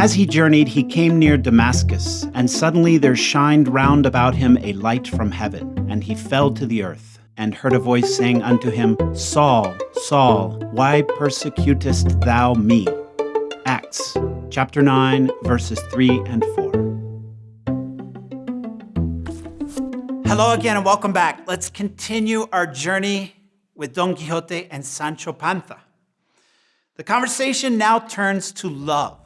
As he journeyed, he came near Damascus, and suddenly there shined round about him a light from heaven, and he fell to the earth, and heard a voice saying unto him, Saul, Saul, why persecutest thou me? Acts chapter 9, verses 3 and 4. Hello again, and welcome back. Let's continue our journey with Don Quixote and Sancho Panza. The conversation now turns to love.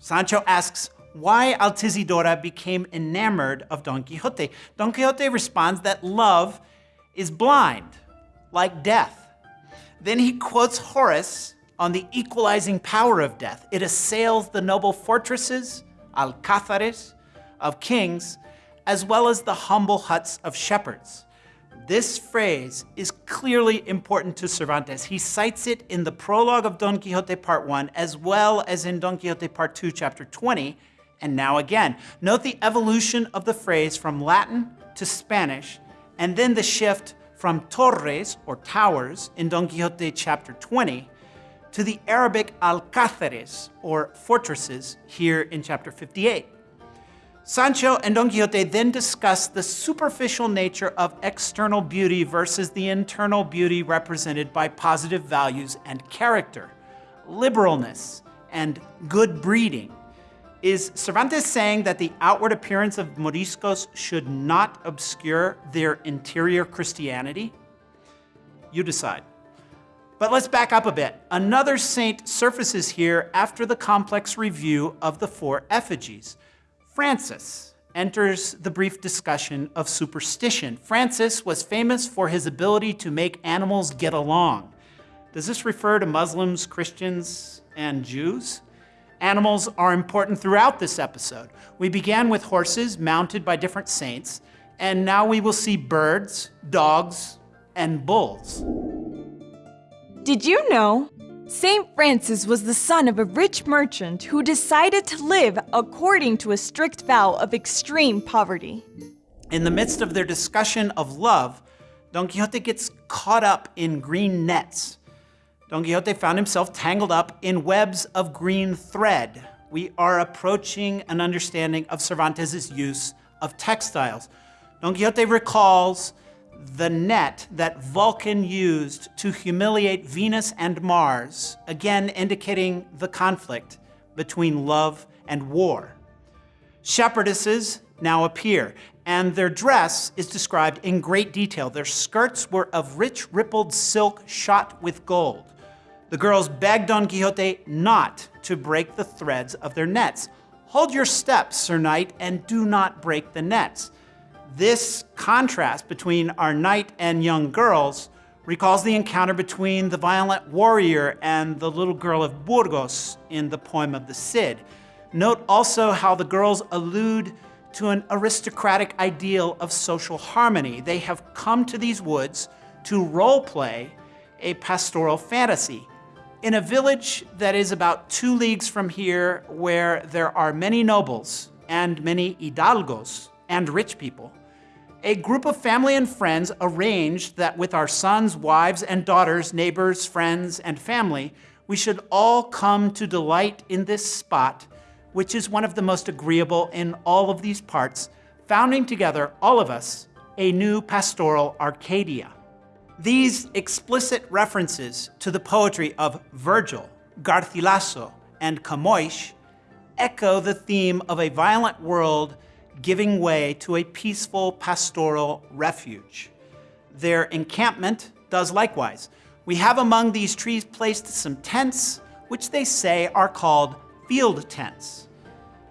Sancho asks why Altisidora became enamored of Don Quixote. Don Quixote responds that love is blind, like death. Then he quotes Horace on the equalizing power of death. It assails the noble fortresses, alcázares, of kings, as well as the humble huts of shepherds. This phrase is clearly important to Cervantes. He cites it in the prologue of Don Quixote Part 1, as well as in Don Quixote Part 2, Chapter 20, and now again. Note the evolution of the phrase from Latin to Spanish, and then the shift from torres, or towers, in Don Quixote Chapter 20, to the Arabic alcázares, or fortresses, here in Chapter 58. Sancho and Don Quixote then discuss the superficial nature of external beauty versus the internal beauty represented by positive values and character, liberalness, and good breeding. Is Cervantes saying that the outward appearance of Moriscos should not obscure their interior Christianity? You decide. But let's back up a bit. Another saint surfaces here after the complex review of the four effigies. Francis enters the brief discussion of superstition. Francis was famous for his ability to make animals get along. Does this refer to Muslims, Christians, and Jews? Animals are important throughout this episode. We began with horses mounted by different saints, and now we will see birds, dogs, and bulls. Did you know St. Francis was the son of a rich merchant who decided to live according to a strict vow of extreme poverty. In the midst of their discussion of love, Don Quixote gets caught up in green nets. Don Quixote found himself tangled up in webs of green thread. We are approaching an understanding of Cervantes' use of textiles. Don Quixote recalls the net that Vulcan used to humiliate Venus and Mars, again indicating the conflict between love and war. Shepherdesses now appear, and their dress is described in great detail. Their skirts were of rich rippled silk shot with gold. The girls begged Don Quixote not to break the threads of their nets. Hold your steps, Sir Knight, and do not break the nets. This contrast between our knight and young girls recalls the encounter between the violent warrior and the little girl of Burgos in the poem of the Cid. Note also how the girls allude to an aristocratic ideal of social harmony. They have come to these woods to role play a pastoral fantasy. In a village that is about two leagues from here, where there are many nobles and many hidalgos and rich people, a group of family and friends arranged that with our sons, wives, and daughters, neighbors, friends, and family, we should all come to delight in this spot, which is one of the most agreeable in all of these parts, founding together, all of us, a new pastoral Arcadia. These explicit references to the poetry of Virgil, Garcilaso, and Camões echo the theme of a violent world giving way to a peaceful pastoral refuge. Their encampment does likewise. We have among these trees placed some tents, which they say are called field tents.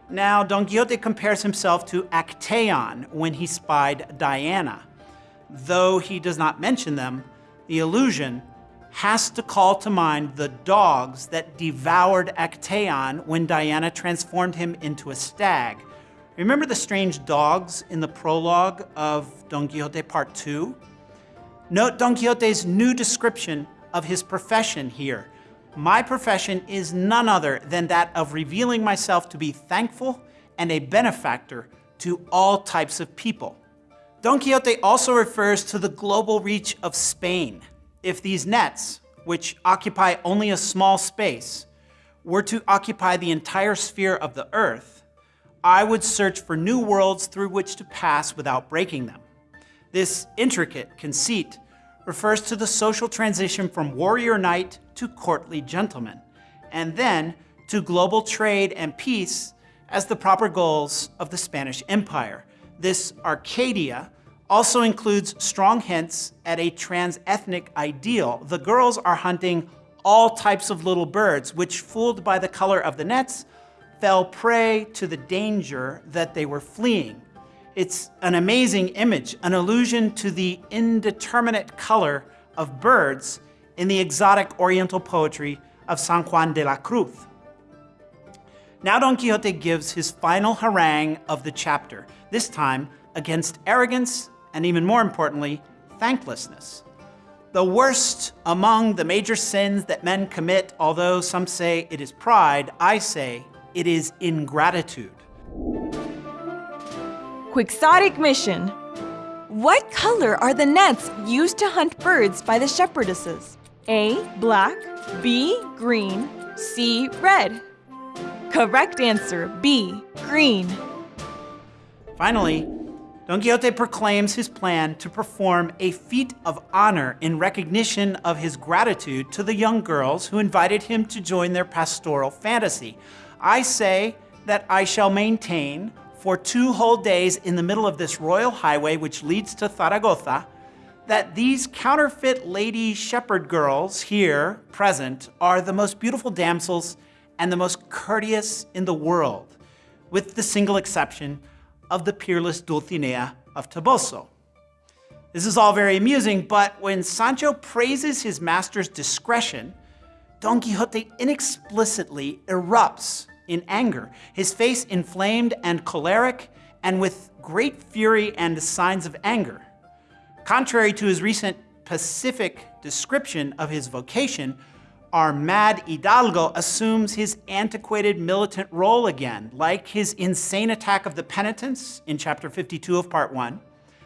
Now, Don Quixote compares himself to Actaeon when he spied Diana. Though he does not mention them, the allusion has to call to mind the dogs that devoured Actaeon when Diana transformed him into a stag. Remember the strange dogs in the prologue of Don Quixote Part 2? Note Don Quixote's new description of his profession here. My profession is none other than that of revealing myself to be thankful and a benefactor to all types of people. Don Quixote also refers to the global reach of Spain. If these nets, which occupy only a small space, were to occupy the entire sphere of the earth, I would search for new worlds through which to pass without breaking them. This intricate conceit refers to the social transition from warrior knight to courtly gentleman, and then to global trade and peace as the proper goals of the Spanish Empire. This Arcadia also includes strong hints at a trans-ethnic ideal. The girls are hunting all types of little birds, which, fooled by the color of the nets, fell prey to the danger that they were fleeing. It's an amazing image, an allusion to the indeterminate color of birds in the exotic Oriental poetry of San Juan de la Cruz. Now Don Quixote gives his final harangue of the chapter, this time against arrogance and even more importantly, thanklessness. The worst among the major sins that men commit, although some say it is pride, I say it is ingratitude. Quixotic mission. What color are the nets used to hunt birds by the shepherdesses? A. Black. B. Green. C. Red. Correct answer B. Green. Finally, Don Quixote proclaims his plan to perform a feat of honor in recognition of his gratitude to the young girls who invited him to join their pastoral fantasy. I say that I shall maintain for two whole days in the middle of this royal highway which leads to Zaragoza, that these counterfeit lady shepherd girls here present are the most beautiful damsels and the most courteous in the world, with the single exception of the peerless Dulcinea of Toboso. This is all very amusing, but when Sancho praises his master's discretion, Don Quixote inexplicitly erupts in anger, his face inflamed and choleric, and with great fury and signs of anger. Contrary to his recent pacific description of his vocation, our mad Hidalgo assumes his antiquated militant role again, like his insane attack of the penitents in chapter 52 of part 1.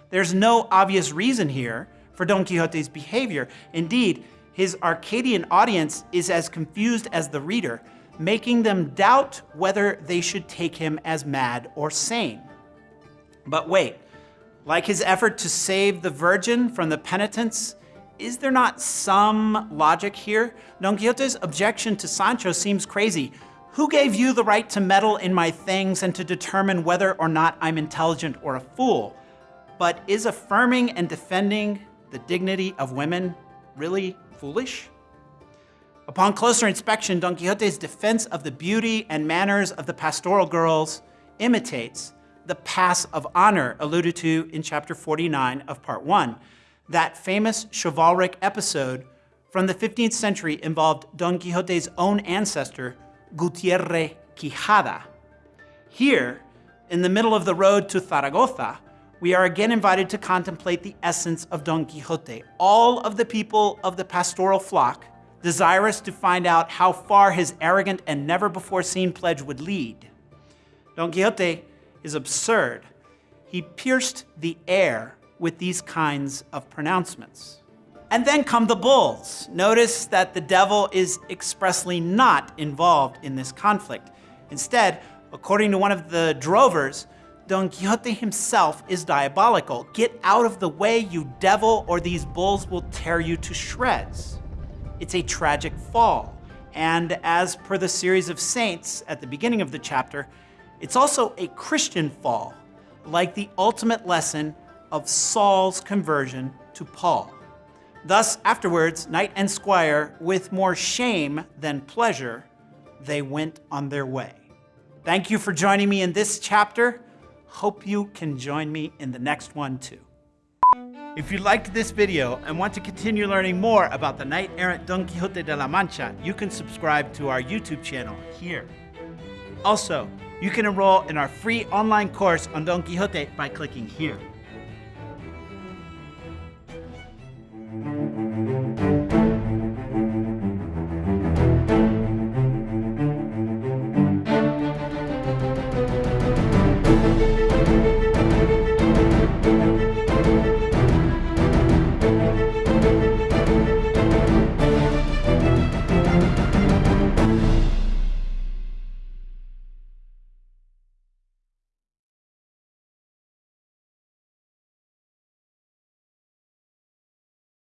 There's no obvious reason here for Don Quixote's behavior. Indeed, his Arcadian audience is as confused as the reader, making them doubt whether they should take him as mad or sane. But wait, like his effort to save the virgin from the penitents, is there not some logic here? Don Quixote's objection to Sancho seems crazy. Who gave you the right to meddle in my things and to determine whether or not I'm intelligent or a fool? But is affirming and defending the dignity of women really foolish? Upon closer inspection, Don Quixote's defense of the beauty and manners of the pastoral girls imitates the pass of honor alluded to in chapter 49 of part 1 that famous chivalric episode from the 15th century involved Don Quixote's own ancestor, Gutierre Quijada. Here, in the middle of the road to Zaragoza, we are again invited to contemplate the essence of Don Quixote. All of the people of the pastoral flock, desirous to find out how far his arrogant and never before seen pledge would lead. Don Quixote is absurd. He pierced the air with these kinds of pronouncements. And then come the bulls. Notice that the devil is expressly not involved in this conflict. Instead, according to one of the drovers, Don Quixote himself is diabolical. Get out of the way, you devil, or these bulls will tear you to shreds. It's a tragic fall. And as per the series of saints at the beginning of the chapter, it's also a Christian fall, like the ultimate lesson of Saul's conversion to Paul. Thus, afterwards, knight and squire, with more shame than pleasure, they went on their way. Thank you for joining me in this chapter. Hope you can join me in the next one too. If you liked this video and want to continue learning more about the knight-errant Don Quixote de la Mancha, you can subscribe to our YouTube channel here. Also, you can enroll in our free online course on Don Quixote by clicking here.